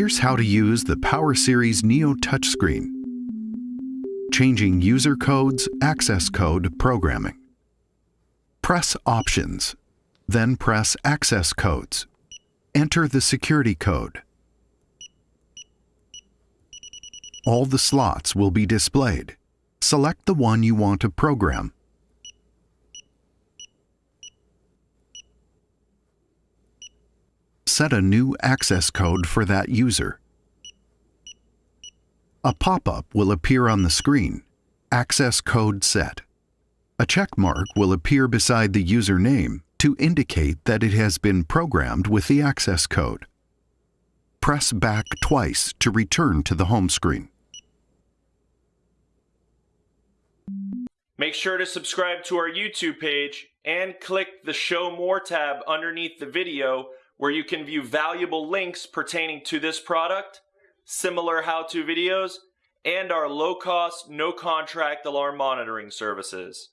Here's how to use the Power Series Neo touchscreen. Changing user codes, access code, programming. Press Options, then press Access Codes. Enter the security code. All the slots will be displayed. Select the one you want to program. Set a new access code for that user. A pop-up will appear on the screen. Access code set. A check mark will appear beside the user name to indicate that it has been programmed with the access code. Press back twice to return to the home screen. Make sure to subscribe to our YouTube page and click the Show More tab underneath the video where you can view valuable links pertaining to this product, similar how-to videos, and our low-cost, no-contract alarm monitoring services.